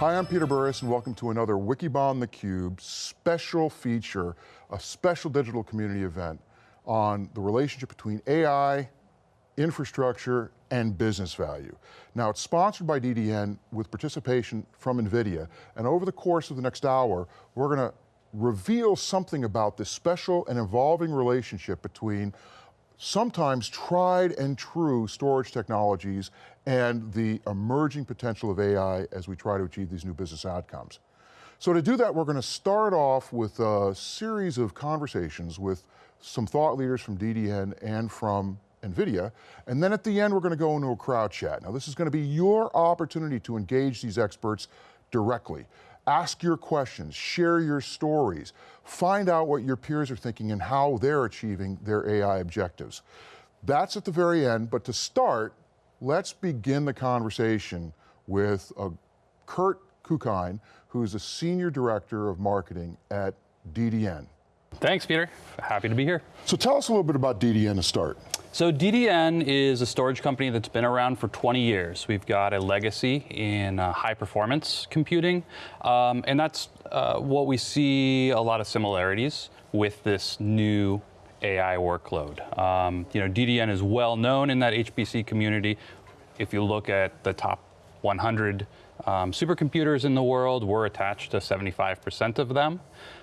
Hi, I'm Peter Burris, and welcome to another Wikibon theCUBE special feature, a special digital community event on the relationship between AI, infrastructure, and business value. Now, it's sponsored by DDN with participation from NVIDIA, and over the course of the next hour, we're going to reveal something about this special and evolving relationship between sometimes tried and true storage technologies and the emerging potential of AI as we try to achieve these new business outcomes. So to do that, we're going to start off with a series of conversations with some thought leaders from DDN and from NVIDIA, and then at the end we're going to go into a crowd chat. Now this is going to be your opportunity to engage these experts directly. Ask your questions, share your stories, find out what your peers are thinking and how they're achieving their AI objectives. That's at the very end, but to start, let's begin the conversation with uh, Kurt Kuckein, who's a Senior Director of Marketing at DDN. Thanks, Peter. Happy to be here. So tell us a little bit about DDN to start. So DDN is a storage company that's been around for 20 years. We've got a legacy in uh, high performance computing, um, and that's uh, what we see a lot of similarities with this new AI workload. Um, you know, DDN is well known in that HPC community. If you look at the top 100 um, supercomputers in the world, we're attached to 75% of them.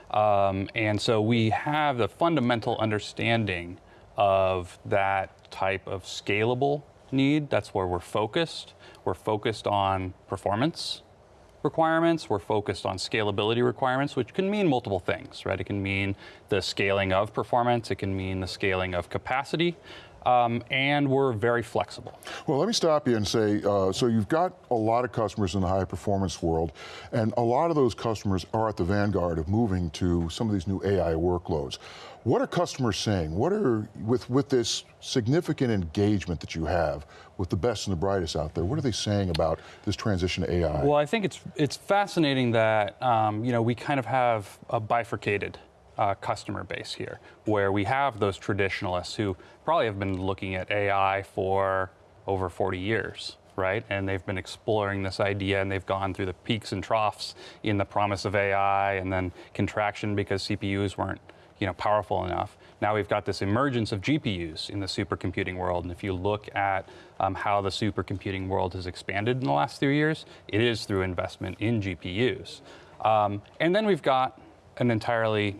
Um, and so we have the fundamental understanding of that type of scalable need. That's where we're focused. We're focused on performance requirements. We're focused on scalability requirements, which can mean multiple things, right? It can mean the scaling of performance. It can mean the scaling of capacity. Um, and we're very flexible. Well, let me stop you and say, uh, so you've got a lot of customers in the high performance world, and a lot of those customers are at the vanguard of moving to some of these new AI workloads. What are customers saying? What are, with, with this significant engagement that you have with the best and the brightest out there, what are they saying about this transition to AI? Well, I think it's, it's fascinating that, um, you know, we kind of have a bifurcated uh, customer base here, where we have those traditionalists who probably have been looking at AI for over 40 years, right? And they've been exploring this idea and they've gone through the peaks and troughs in the promise of AI and then contraction because CPUs weren't you know, powerful enough. Now we've got this emergence of GPUs in the supercomputing world, and if you look at um, how the supercomputing world has expanded in the last three years, it is through investment in GPUs. Um, and then we've got an entirely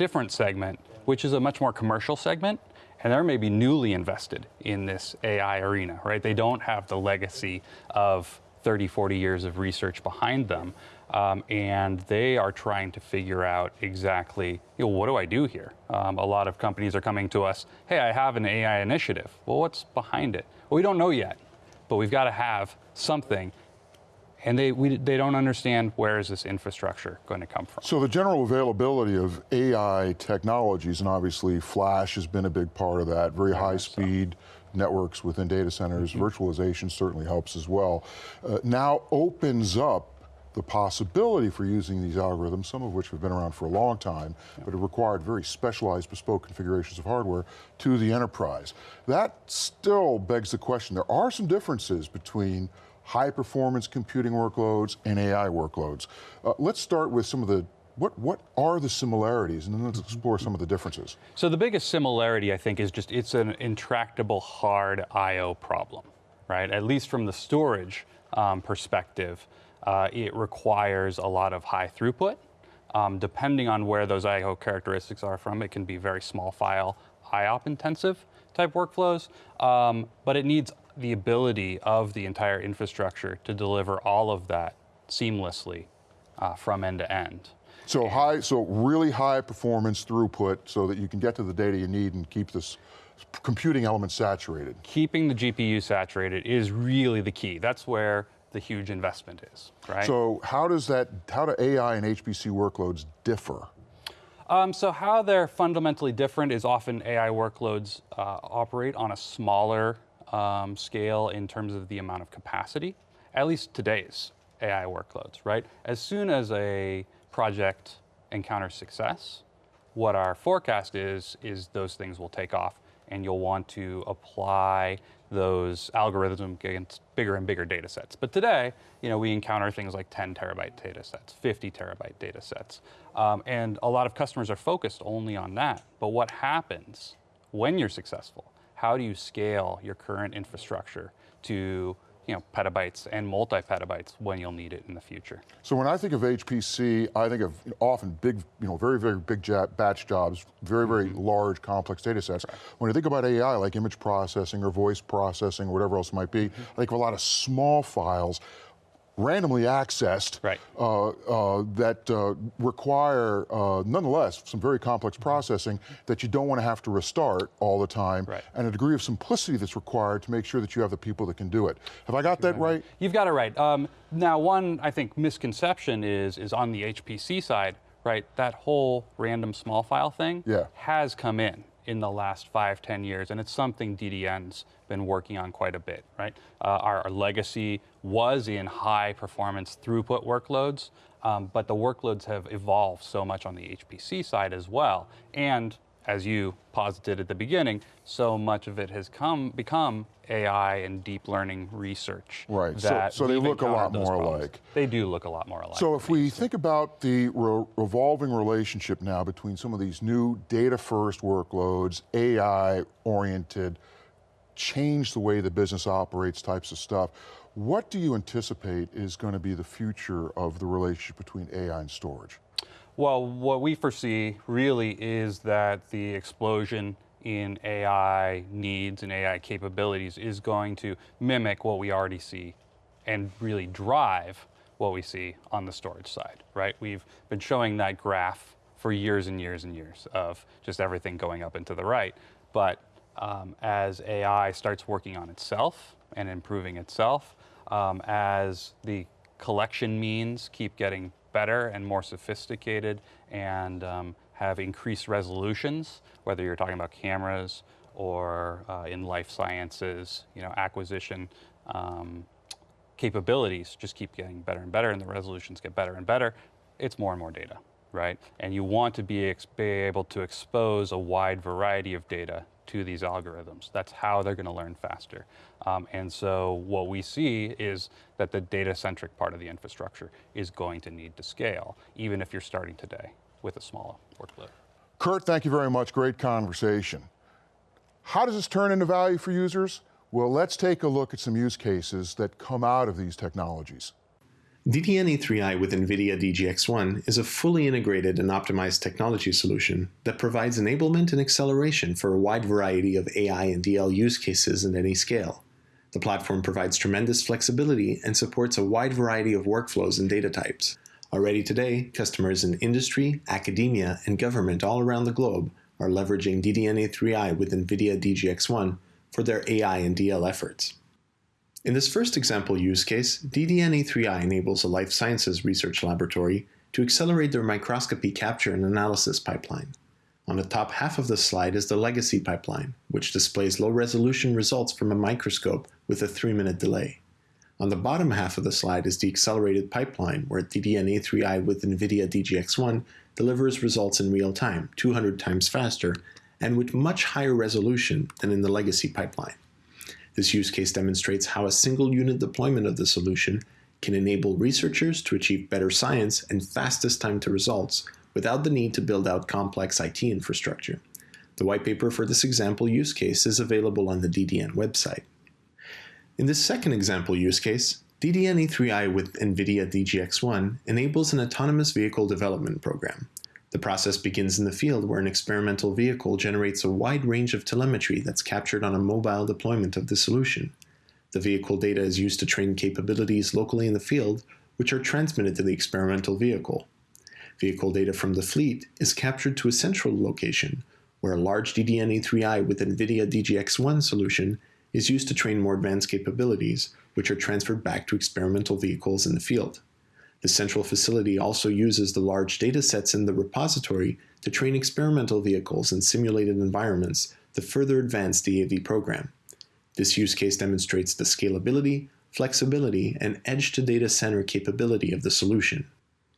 different segment, which is a much more commercial segment, and they're maybe newly invested in this AI arena, right? They don't have the legacy of 30, 40 years of research behind them. Um, and they are trying to figure out exactly, you know, what do I do here? Um, a lot of companies are coming to us, hey, I have an AI initiative. Well, what's behind it? Well, we don't know yet, but we've got to have something. And they, we, they don't understand where is this infrastructure going to come from. So the general availability of AI technologies, and obviously flash has been a big part of that, very high speed, so networks within data centers, mm -hmm. virtualization certainly helps as well, uh, now opens up the possibility for using these algorithms, some of which have been around for a long time, but have required very specialized bespoke configurations of hardware to the enterprise. That still begs the question, there are some differences between high performance computing workloads and AI workloads. Uh, let's start with some of the what, what are the similarities? And then let's explore some of the differences. So the biggest similarity, I think, is just it's an intractable hard I.O. problem, right? At least from the storage um, perspective, uh, it requires a lot of high throughput. Um, depending on where those I.O. characteristics are from, it can be very small file, IOP intensive type workflows, um, but it needs the ability of the entire infrastructure to deliver all of that seamlessly uh, from end to end. So high, so really high performance throughput so that you can get to the data you need and keep this computing element saturated. Keeping the GPU saturated is really the key. That's where the huge investment is, right? So how does that, how do AI and HPC workloads differ? Um, so how they're fundamentally different is often AI workloads uh, operate on a smaller um, scale in terms of the amount of capacity, at least today's AI workloads, right? As soon as a project encounters success, what our forecast is, is those things will take off and you'll want to apply those algorithms against bigger and bigger data sets. But today, you know, we encounter things like 10 terabyte data sets, 50 terabyte data sets. Um, and a lot of customers are focused only on that. But what happens when you're successful? How do you scale your current infrastructure to you know, petabytes and multi-petabytes when you'll need it in the future. So when I think of HPC, I think of often big, you know, very, very big batch jobs, very, very mm -hmm. large, complex data sets. Right. When you think about AI, like image processing or voice processing or whatever else it might be, mm -hmm. I think of a lot of small files randomly accessed right. uh, uh, that uh, require, uh, nonetheless, some very complex processing that you don't want to have to restart all the time, right. and a degree of simplicity that's required to make sure that you have the people that can do it. Have I got that right? You've got it right. Um, now, one, I think, misconception is, is on the HPC side, right, that whole random small file thing yeah. has come in in the last five, ten years, and it's something DDN's been working on quite a bit, right? Uh, our, our, legacy was in high performance throughput workloads, um, but the workloads have evolved so much on the HPC side as well. And as you posited at the beginning, so much of it has come become AI and deep learning research. Right, so, so they look a lot more problems. alike. They do look a lot more alike. So if we think about the re revolving relationship now between some of these new data first workloads, AI oriented, change the way the business operates types of stuff, what do you anticipate is going to be the future of the relationship between AI and storage? Well, what we foresee really is that the explosion in AI needs and AI capabilities is going to mimic what we already see and really drive what we see on the storage side, right? We've been showing that graph for years and years and years of just everything going up and to the right. But um, as AI starts working on itself and improving itself, um, as the collection means keep getting better and more sophisticated and um, have increased resolutions, whether you're talking about cameras or uh, in life sciences, you know, acquisition um, capabilities just keep getting better and better and the resolutions get better and better, it's more and more data, right? And you want to be, be able to expose a wide variety of data to these algorithms. That's how they're going to learn faster. Um, and so what we see is that the data-centric part of the infrastructure is going to need to scale, even if you're starting today with a smaller workload. Kurt, thank you very much. Great conversation. How does this turn into value for users? Well, let's take a look at some use cases that come out of these technologies. DDNA3i with NVIDIA DGX-1 is a fully integrated and optimized technology solution that provides enablement and acceleration for a wide variety of AI and DL use cases at any scale. The platform provides tremendous flexibility and supports a wide variety of workflows and data types. Already today, customers in industry, academia, and government all around the globe are leveraging DDNA3i with NVIDIA DGX-1 for their AI and DL efforts. In this first example use case, DDNA3i enables a life sciences research laboratory to accelerate their microscopy capture and analysis pipeline. On the top half of the slide is the legacy pipeline, which displays low-resolution results from a microscope with a 3-minute delay. On the bottom half of the slide is the accelerated pipeline, where DDNA3i with NVIDIA DGX1 delivers results in real time, 200 times faster, and with much higher resolution than in the legacy pipeline. This use case demonstrates how a single unit deployment of the solution can enable researchers to achieve better science and fastest time to results without the need to build out complex IT infrastructure. The white paper for this example use case is available on the DDN website. In this second example use case, DDN A3i with NVIDIA DGX1 enables an autonomous vehicle development program. The process begins in the field where an experimental vehicle generates a wide range of telemetry that's captured on a mobile deployment of the solution. The vehicle data is used to train capabilities locally in the field, which are transmitted to the experimental vehicle. Vehicle data from the fleet is captured to a central location, where a large DDNA3i with NVIDIA DGX1 solution is used to train more advanced capabilities, which are transferred back to experimental vehicles in the field. The central facility also uses the large data sets in the repository to train experimental vehicles in simulated environments to further advance the AV program. This use case demonstrates the scalability, flexibility, and edge-to-data center capability of the solution.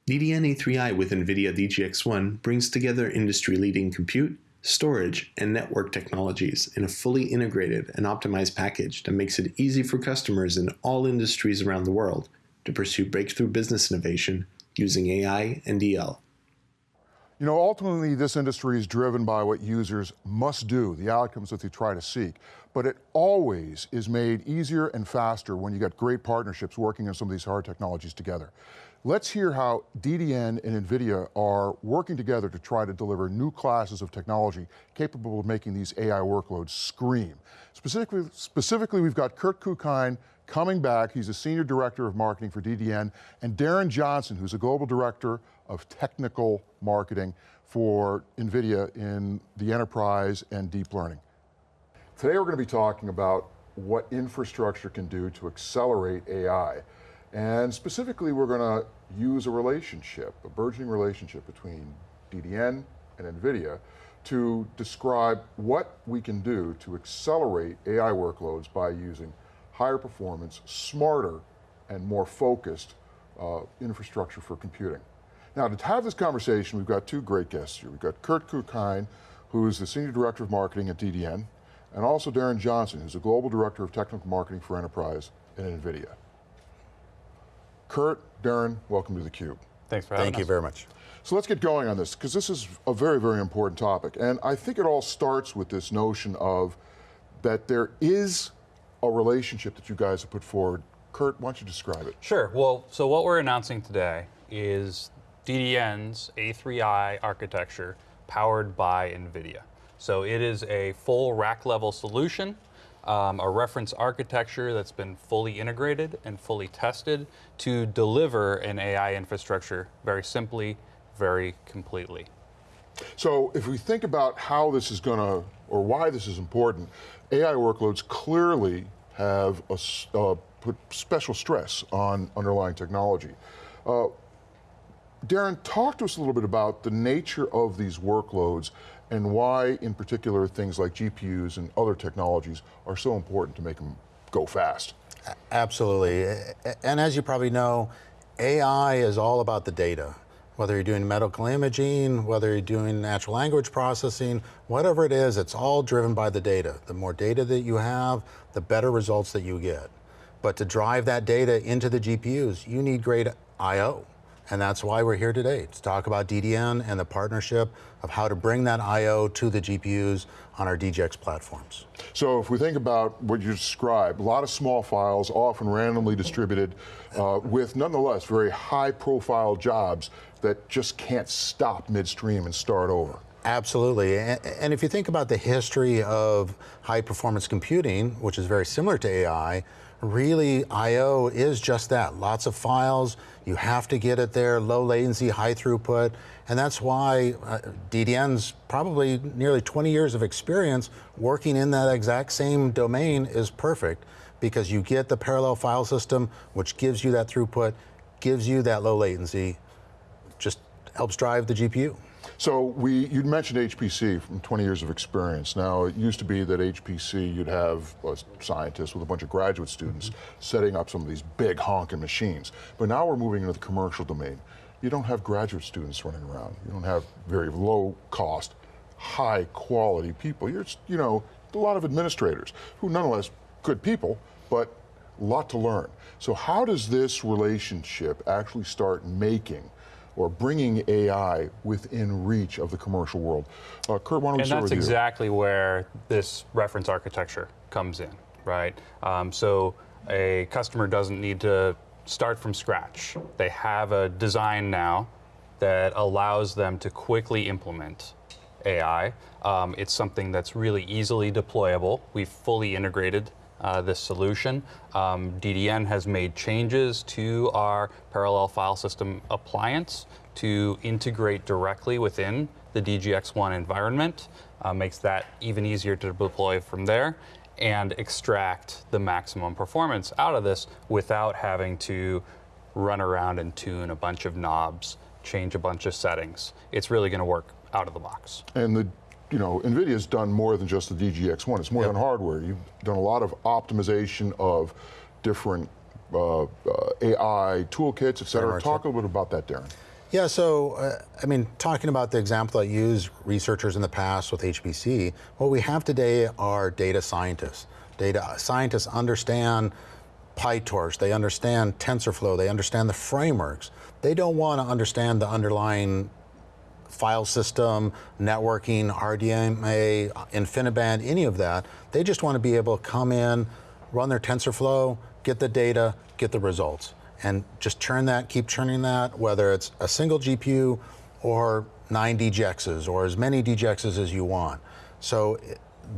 DDNA3i with NVIDIA DGX1 brings together industry-leading compute, storage, and network technologies in a fully integrated and optimized package that makes it easy for customers in all industries around the world to pursue breakthrough business innovation using AI and DL. You know, ultimately, this industry is driven by what users must do, the outcomes that they try to seek. But it always is made easier and faster when you got great partnerships working on some of these hard technologies together. Let's hear how DDN and NVIDIA are working together to try to deliver new classes of technology capable of making these AI workloads scream. Specifically, specifically we've got Kurt Kuckein coming back. He's a Senior Director of Marketing for DDN, and Darren Johnson, who's a Global Director of Technical Marketing for NVIDIA in the enterprise and deep learning. Today we're going to be talking about what infrastructure can do to accelerate AI. And specifically, we're going to use a relationship, a burgeoning relationship between DDN and NVIDIA to describe what we can do to accelerate AI workloads by using higher performance, smarter, and more focused uh, infrastructure for computing. Now, to have this conversation, we've got two great guests here. We've got Kurt Kuckein, who's the Senior Director of Marketing at DDN, and also Darren Johnson, who's the Global Director of Technical Marketing for Enterprise at NVIDIA. Kurt, Darren, welcome to theCUBE. Thanks for having Thank us. you very much. So let's get going on this, because this is a very, very important topic. And I think it all starts with this notion of that there is a relationship that you guys have put forward. Kurt, why don't you describe it? Sure. Well, so what we're announcing today is DDN's A3i architecture powered by NVIDIA. So it is a full rack level solution um, a reference architecture that's been fully integrated and fully tested to deliver an AI infrastructure very simply, very completely. So if we think about how this is going to, or why this is important, AI workloads clearly have a, uh, put special stress on underlying technology. Uh, Darren, talk to us a little bit about the nature of these workloads and why, in particular, things like GPUs and other technologies are so important to make them go fast. Absolutely. And as you probably know, AI is all about the data. Whether you're doing medical imaging, whether you're doing natural language processing, whatever it is, it's all driven by the data. The more data that you have, the better results that you get. But to drive that data into the GPUs, you need great I.O. And that's why we're here today, to talk about DDN and the partnership of how to bring that I.O. to the GPUs on our DGX platforms. So if we think about what you described, a lot of small files, often randomly distributed, uh, with nonetheless very high profile jobs that just can't stop midstream and start over. Absolutely. And if you think about the history of high performance computing, which is very similar to AI, really I.O. is just that, lots of files, you have to get it there, low latency, high throughput, and that's why uh, DDN's probably nearly 20 years of experience working in that exact same domain is perfect because you get the parallel file system, which gives you that throughput, gives you that low latency, just helps drive the GPU. So we, you mentioned HPC from 20 years of experience. Now it used to be that HPC, you'd have a scientist with a bunch of graduate students mm -hmm. setting up some of these big honking machines. But now we're moving into the commercial domain. You don't have graduate students running around. You don't have very low cost, high quality people. You're, you know, a lot of administrators who nonetheless good people, but a lot to learn. So how does this relationship actually start making or bringing AI within reach of the commercial world. Uh, Kurt, why don't we and start that's exactly where this reference architecture comes in, right? Um, so a customer doesn't need to start from scratch. They have a design now that allows them to quickly implement AI. Um, it's something that's really easily deployable. We've fully integrated uh, this solution. Um, DDN has made changes to our parallel file system appliance to integrate directly within the DGX1 environment, uh, makes that even easier to deploy from there and extract the maximum performance out of this without having to run around and tune a bunch of knobs, change a bunch of settings. It's really going to work out of the box. And the you know, NVIDIA's done more than just the DGX1. It's more yep. than hardware. You've done a lot of optimization of different uh, uh, AI toolkits, et cetera. Talk a little bit about that, Darren. Yeah, so uh, I mean, talking about the example I used researchers in the past with HPC, what we have today are data scientists. Data scientists understand PyTorch, they understand TensorFlow, they understand the frameworks. They don't want to understand the underlying file system, networking, RDMA, InfiniBand, any of that. They just want to be able to come in, run their TensorFlow, get the data, get the results and just churn that, keep churning that, whether it's a single GPU or nine DGXs or as many DGXs as you want. So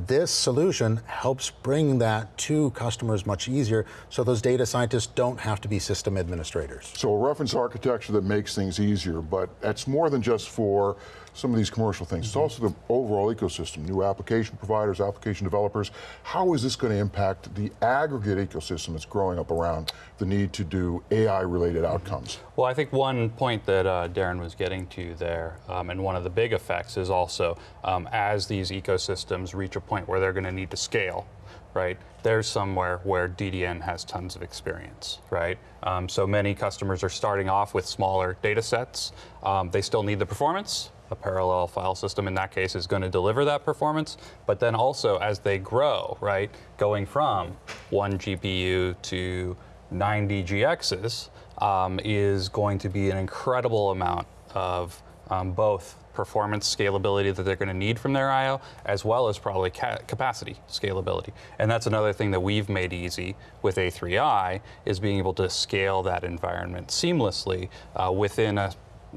this solution helps bring that to customers much easier so those data scientists don't have to be system administrators. So a reference architecture that makes things easier, but that's more than just for some of these commercial things. Mm -hmm. It's also the overall ecosystem, new application providers, application developers. How is this going to impact the aggregate ecosystem that's growing up around the need to do AI-related outcomes? Well, I think one point that uh, Darren was getting to there, um, and one of the big effects is also um, as these ecosystems reach a point where they're going to need to scale, right? There's somewhere where DDN has tons of experience, right? Um, so many customers are starting off with smaller data sets. Um, they still need the performance, a parallel file system in that case is going to deliver that performance. But then also as they grow, right, going from one GPU to nine DGXs um, is going to be an incredible amount of um, both performance scalability that they're going to need from their I.O., as well as probably ca capacity scalability. And that's another thing that we've made easy with A3i, is being able to scale that environment seamlessly uh, within a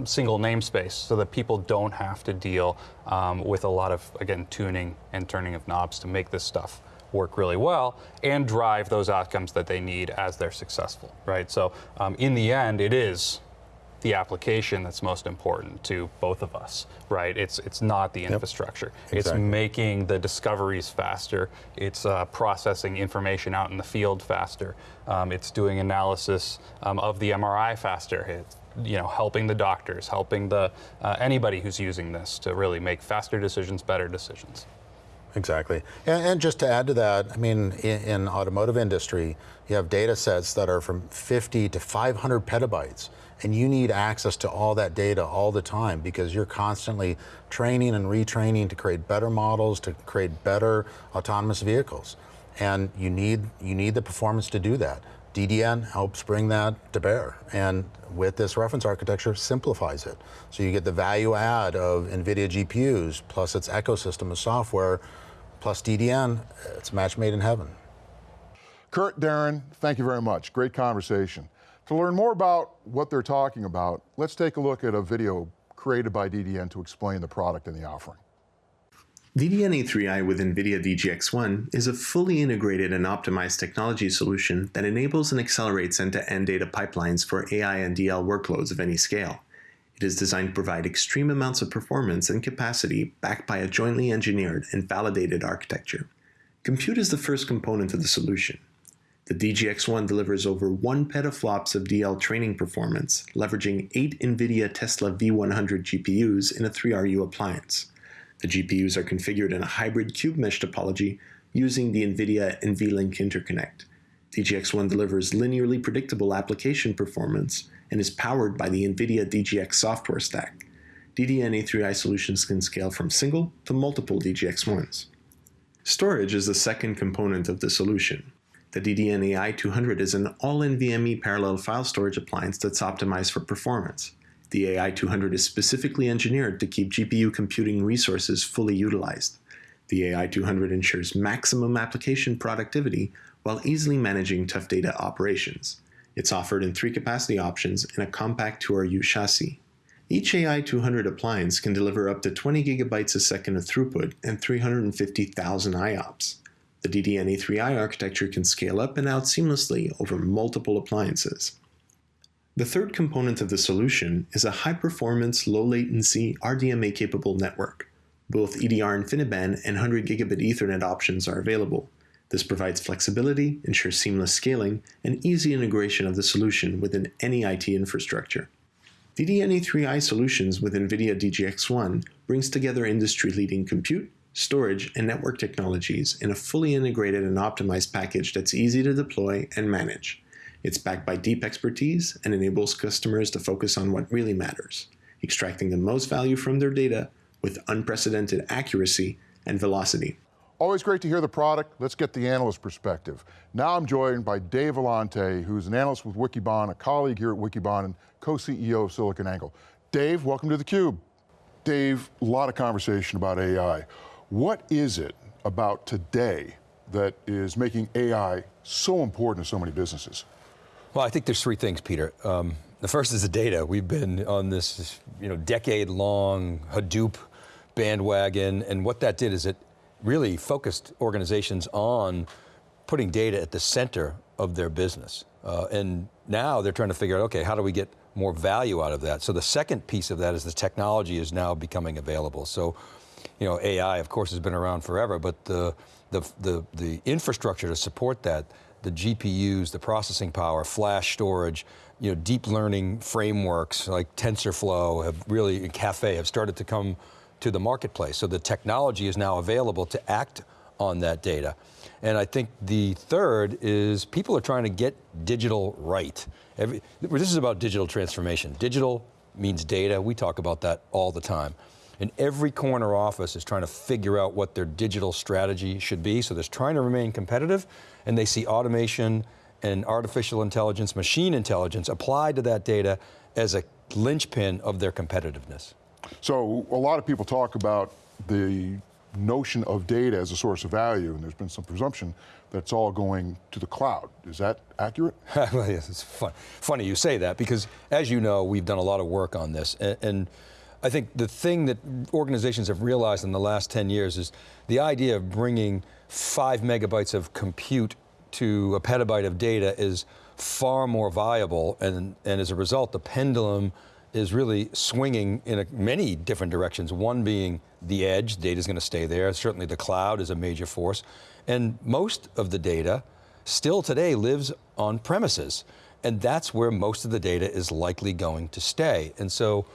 single namespace so that people don't have to deal um, with a lot of, again, tuning and turning of knobs to make this stuff work really well and drive those outcomes that they need as they're successful, right? So um, in the end, it is the application that's most important to both of us, right? It's it's not the infrastructure. Yep, exactly. It's making the discoveries faster. It's uh, processing information out in the field faster. Um, it's doing analysis um, of the MRI faster. It's you know, helping the doctors, helping the uh, anybody who's using this to really make faster decisions, better decisions. Exactly. And, and just to add to that, I mean, in, in, automotive industry, you have data sets that are from 50 to 500 petabytes, and you need access to all that data all the time because you're constantly training and retraining to create better models, to create better autonomous vehicles. And you need, you need the performance to do that. DDN helps bring that to bear. And with this reference architecture, simplifies it. So you get the value add of NVIDIA GPUs, plus its ecosystem of software, plus DDN, it's a match made in heaven. Kurt, Darren, thank you very much. Great conversation. To learn more about what they're talking about, let's take a look at a video created by DDN to explain the product and the offering. DDN-A3i with NVIDIA DGX-1 is a fully integrated and optimized technology solution that enables and accelerates end-to-end -end data pipelines for AI and DL workloads of any scale. It is designed to provide extreme amounts of performance and capacity backed by a jointly engineered and validated architecture. Compute is the first component of the solution. The DGX-1 delivers over 1 petaflops of DL training performance, leveraging 8 NVIDIA Tesla V100 GPUs in a 3RU appliance. The GPUs are configured in a hybrid cube mesh topology using the NVIDIA NVLink interconnect. DGX-1 delivers linearly predictable application performance and is powered by the NVIDIA DGX software stack. DDN-A3i solutions can scale from single to multiple DGX-1s. Storage is the second component of the solution. The DDN-AI200 is an all-NVMe parallel file storage appliance that's optimized for performance. The AI200 is specifically engineered to keep GPU computing resources fully utilized. The AI200 ensures maximum application productivity while easily managing tough data operations. It's offered in three capacity options in a compact 2RU chassis. Each AI200 appliance can deliver up to 20 gigabytes a second of throughput and 350,000 IOPS. The DDN-A3i architecture can scale up and out seamlessly over multiple appliances. The third component of the solution is a high-performance, low-latency, RDMA-capable network. Both EDR InfiniBand and 100 gigabit Ethernet options are available. This provides flexibility, ensures seamless scaling, and easy integration of the solution within any IT infrastructure. DDN-A3i solutions with NVIDIA DGX-1 brings together industry-leading compute, storage, and network technologies in a fully integrated and optimized package that's easy to deploy and manage. It's backed by deep expertise and enables customers to focus on what really matters extracting the most value from their data with unprecedented accuracy and velocity. Always great to hear the product. Let's get the analyst perspective. Now I'm joined by Dave Vellante, who's an analyst with Wikibon, a colleague here at Wikibon, and co-CEO of SiliconANGLE. Dave, welcome to theCUBE. Dave, a lot of conversation about AI. What is it about today that is making AI so important to so many businesses? Well, I think there's three things, Peter. Um, the first is the data. We've been on this you know, decade-long Hadoop bandwagon, and what that did is it really focused organizations on putting data at the center of their business. Uh, and now they're trying to figure out, okay, how do we get more value out of that? So the second piece of that is the technology is now becoming available. So, you know, AI, of course, has been around forever, but the, the, the, the infrastructure to support that, the GPUs, the processing power, flash storage, you know, deep learning frameworks like TensorFlow have really, and Caffe have started to come to the marketplace. So the technology is now available to act on that data. And I think the third is people are trying to get digital right. Every, this is about digital transformation. Digital means data, we talk about that all the time. And every corner office is trying to figure out what their digital strategy should be, so they're trying to remain competitive, and they see automation and artificial intelligence, machine intelligence applied to that data as a linchpin of their competitiveness. So a lot of people talk about the notion of data as a source of value, and there's been some presumption that's all going to the cloud. Is that accurate? well, yes, it's fun. funny you say that, because as you know, we've done a lot of work on this, and, and I think the thing that organizations have realized in the last 10 years is the idea of bringing five megabytes of compute to a petabyte of data is far more viable, and, and as a result, the pendulum is really swinging in a, many different directions. One being the edge, data is going to stay there. Certainly the cloud is a major force. And most of the data still today lives on premises. And that's where most of the data is likely going to stay. And so,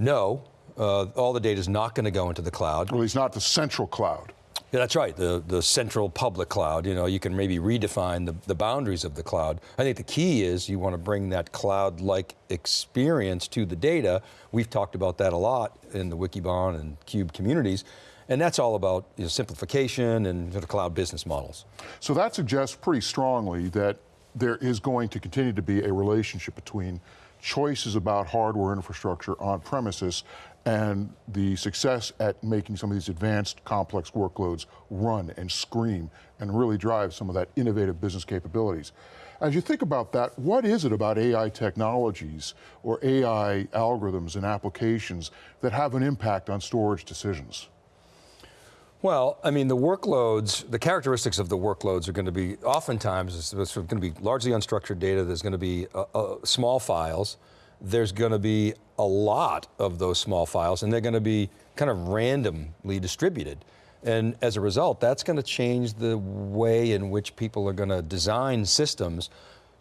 no, uh, all the data is not going to go into the cloud. Well, it's not the central cloud. Yeah, that's right, the, the central public cloud. You know, you can maybe redefine the, the boundaries of the cloud. I think the key is you want to bring that cloud-like experience to the data. We've talked about that a lot in the Wikibon and CUBE communities. And that's all about you know, simplification and sort of cloud business models. So that suggests pretty strongly that there is going to continue to be a relationship between choices about hardware infrastructure on premises and the success at making some of these advanced complex workloads run and scream and really drive some of that innovative business capabilities. As you think about that, what is it about AI technologies or AI algorithms and applications that have an impact on storage decisions? Well, I mean, the workloads, the characteristics of the workloads are going to be, oftentimes, it's, going to be largely unstructured data, there's going to be uh, uh, small files, there's going to be a lot of those small files and they're going to be kind of randomly distributed. And as a result, that's going to change the way in which people are going to design systems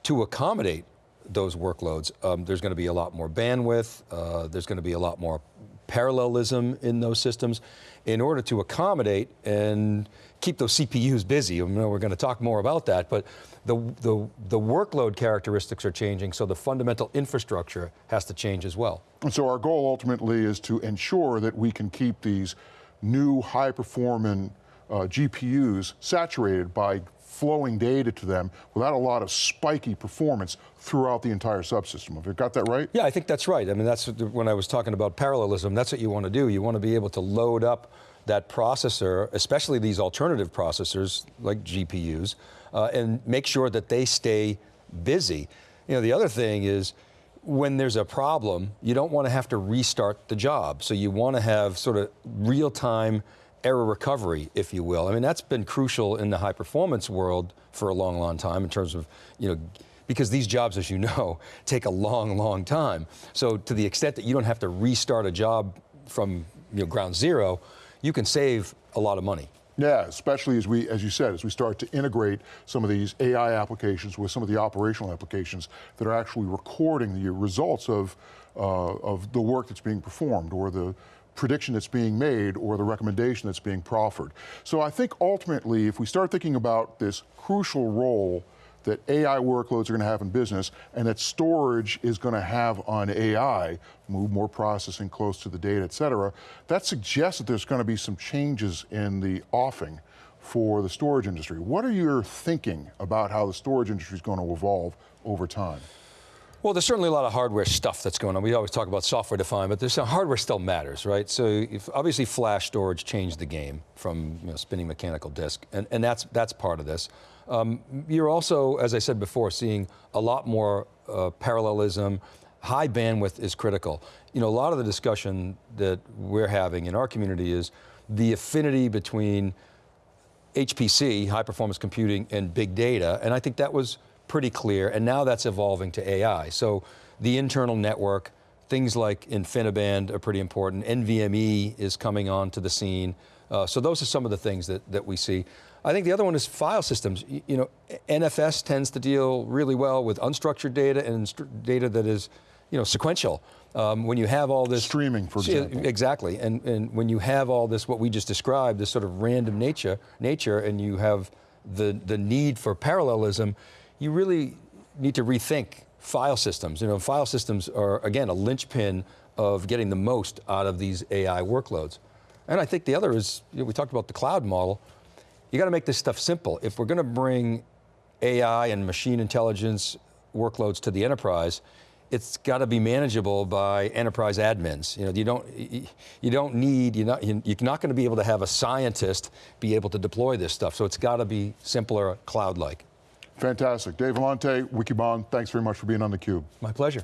to accommodate those workloads. Um, there's going to be a lot more bandwidth, uh, there's going to be a lot more parallelism in those systems in order to accommodate and keep those CPUs busy. I know we're going to talk more about that, but the, the, the workload characteristics are changing, so the fundamental infrastructure has to change as well. And so our goal ultimately is to ensure that we can keep these new high-performing uh, GPUs saturated by flowing data to them without a lot of spiky performance throughout the entire subsystem. Have you got that right? Yeah, I think that's right. I mean, that's when I was talking about parallelism, that's what you want to do. You want to be able to load up that processor, especially these alternative processors like GPUs, uh, and make sure that they stay busy. You know, the other thing is, when there's a problem, you don't want to have to restart the job. So you want to have sort of real-time error recovery, if you will. I mean, that's been crucial in the high performance world for a long, long time in terms of, you know, because these jobs, as you know, take a long, long time. So to the extent that you don't have to restart a job from you know, ground zero, you can save a lot of money. Yeah, especially as we, as you said, as we start to integrate some of these AI applications with some of the operational applications that are actually recording the results of, uh, of the work that's being performed or the prediction that's being made or the recommendation that's being proffered. So I think ultimately, if we start thinking about this crucial role that AI workloads are going to have in business and that storage is going to have on AI, move more processing close to the data, et cetera, that suggests that there's going to be some changes in the offing for the storage industry. What are your thinking about how the storage industry is going to evolve over time? Well, there's certainly a lot of hardware stuff that's going on. We always talk about software defined, but there's some hardware still matters, right? So obviously flash storage changed the game from you know, spinning mechanical disk, and, and that's, that's part of this. Um, you're also, as I said before, seeing a lot more uh, parallelism. High bandwidth is critical. You know, a lot of the discussion that we're having in our community is the affinity between HPC, high performance computing, and big data, and I think that was pretty clear, and now that's evolving to AI. So the internal network, things like InfiniBand are pretty important. NVMe is coming onto the scene. Uh, so those are some of the things that, that we see. I think the other one is file systems. You, you know, NFS tends to deal really well with unstructured data and data that is, you know, sequential. Um, when you have all this streaming, for example, exactly, and and when you have all this, what we just described, this sort of random nature, nature, and you have the the need for parallelism, you really need to rethink file systems. You know, file systems are, again, a linchpin of getting the most out of these AI workloads. And I think the other is, you know, we talked about the cloud model, you got to make this stuff simple. If we're going to bring AI and machine intelligence workloads to the enterprise, it's got to be manageable by enterprise admins. You know, you don't, you don't need, you're not, you're not going to be able to have a scientist be able to deploy this stuff. So it's got to be simpler, cloud-like. Fantastic. Dave Vellante, Wikibon, thanks very much for being on theCUBE. My pleasure.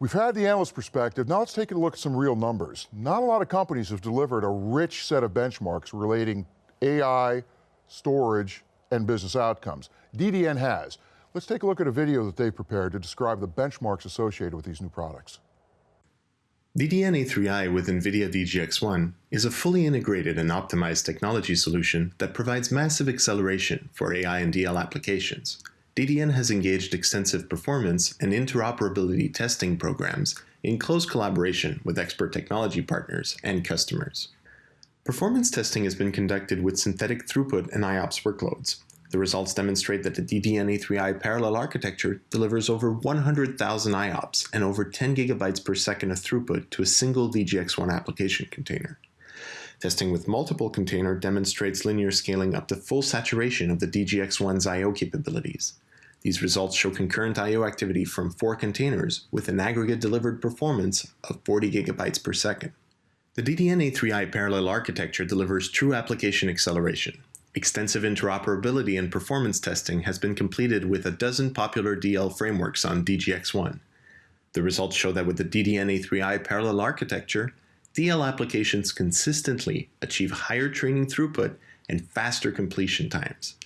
We've had the analyst perspective, now let's take a look at some real numbers. Not a lot of companies have delivered a rich set of benchmarks relating AI, storage, and business outcomes. DDN has. Let's take a look at a video that they prepared to describe the benchmarks associated with these new products. DDN-A3i with NVIDIA DGX-1 is a fully integrated and optimized technology solution that provides massive acceleration for AI and DL applications. DDN has engaged extensive performance and interoperability testing programs in close collaboration with expert technology partners and customers. Performance testing has been conducted with synthetic throughput and IOPS workloads, the results demonstrate that the DDNA3i parallel architecture delivers over 100,000 IOPS and over 10 gigabytes per second of throughput to a single DGX1 application container. Testing with multiple container demonstrates linear scaling up to full saturation of the DGX1's I.O. capabilities. These results show concurrent I.O. activity from four containers with an aggregate delivered performance of 40 gigabytes per second. The DDNA3i parallel architecture delivers true application acceleration, Extensive interoperability and performance testing has been completed with a dozen popular DL frameworks on DGX1. The results show that with the DDNA3i parallel architecture, DL applications consistently achieve higher training throughput and faster completion times.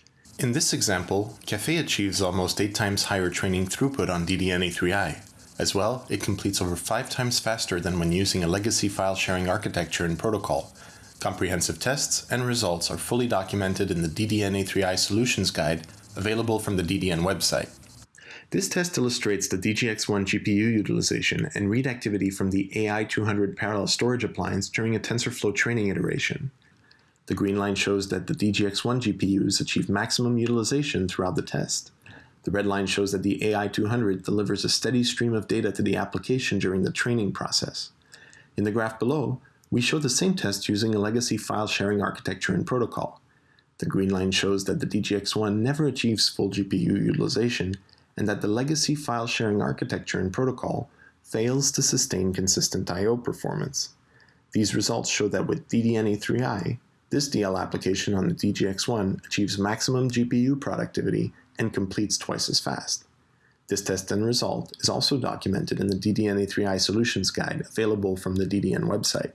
In this example, Caffe achieves almost 8 times higher training throughput on DDNA3i. As well, it completes over 5 times faster than when using a legacy file sharing architecture and protocol, Comprehensive tests and results are fully documented in the DDNA3i Solutions Guide, available from the DDN website. This test illustrates the DGX1 GPU utilization and read activity from the AI200 parallel storage appliance during a TensorFlow training iteration. The green line shows that the DGX1 GPUs achieve maximum utilization throughout the test. The red line shows that the AI200 delivers a steady stream of data to the application during the training process. In the graph below, we show the same test using a legacy file sharing architecture and protocol. The green line shows that the DGX1 never achieves full GPU utilization and that the legacy file sharing architecture and protocol fails to sustain consistent I.O. performance. These results show that with DDNA3i, this DL application on the DGX1 achieves maximum GPU productivity and completes twice as fast. This test and result is also documented in the DDNA3i Solutions Guide available from the DDN website.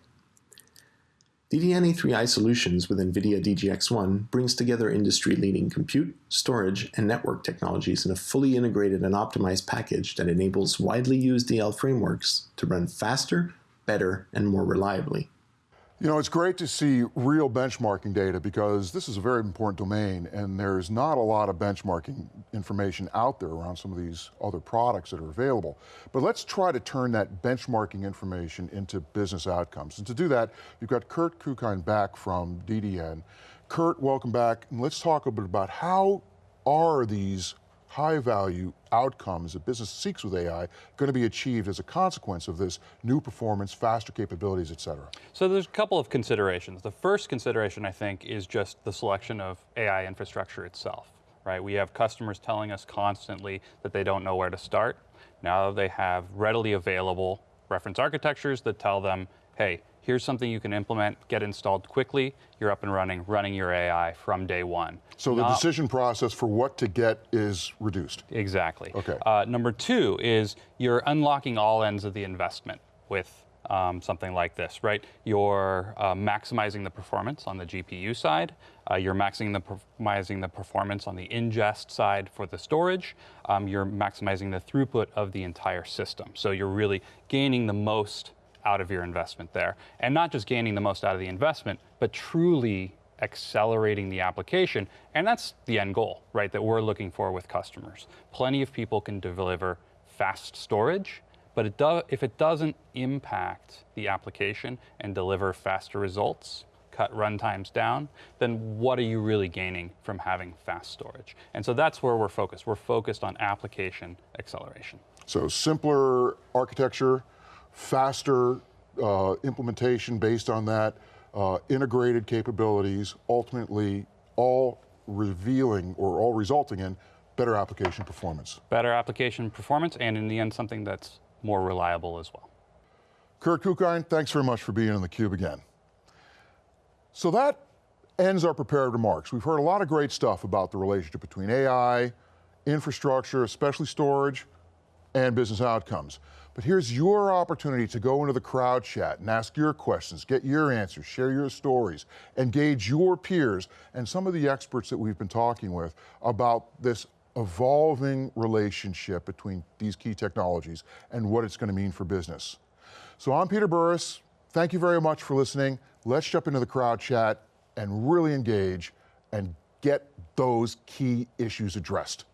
DDNA3i Solutions with NVIDIA DGX1 brings together industry-leading compute, storage, and network technologies in a fully integrated and optimized package that enables widely used DL frameworks to run faster, better, and more reliably. You know, it's great to see real benchmarking data because this is a very important domain and there's not a lot of benchmarking information out there around some of these other products that are available. But let's try to turn that benchmarking information into business outcomes. And to do that, you've got Kurt Kuckein back from DDN. Kurt, welcome back. And let's talk a bit about how are these high value outcomes that business seeks with AI going to be achieved as a consequence of this new performance, faster capabilities, et cetera? So there's a couple of considerations. The first consideration, I think, is just the selection of AI infrastructure itself, right? We have customers telling us constantly that they don't know where to start. Now they have readily available reference architectures that tell them, hey, here's something you can implement, get installed quickly, you're up and running, running your AI from day one. So the decision process for what to get is reduced. Exactly. Okay. Uh, number two is you're unlocking all ends of the investment with um, something like this, right? You're uh, maximizing the performance on the GPU side. Uh, you're maximizing the, maximizing the performance on the ingest side for the storage. Um, you're maximizing the throughput of the entire system. So you're really gaining the most out of your investment there. And not just gaining the most out of the investment, but truly accelerating the application. And that's the end goal, right, that we're looking for with customers. Plenty of people can deliver fast storage, but it do, if it doesn't impact the application and deliver faster results, cut runtimes down, then what are you really gaining from having fast storage? And so that's where we're focused. We're focused on application acceleration. So simpler architecture, faster uh, implementation based on that, uh, integrated capabilities, ultimately all revealing or all resulting in better application performance. Better application performance, and in the end, something that's more reliable as well. Kurt Kuckein, thanks very much for being on theCUBE again. So that ends our prepared remarks. We've heard a lot of great stuff about the relationship between AI, infrastructure, especially storage, and business outcomes. But here's your opportunity to go into the crowd chat and ask your questions, get your answers, share your stories, engage your peers and some of the experts that we've been talking with about this evolving relationship between these key technologies and what it's going to mean for business. So I'm Peter Burris. Thank you very much for listening. Let's jump into the crowd chat and really engage and get those key issues addressed.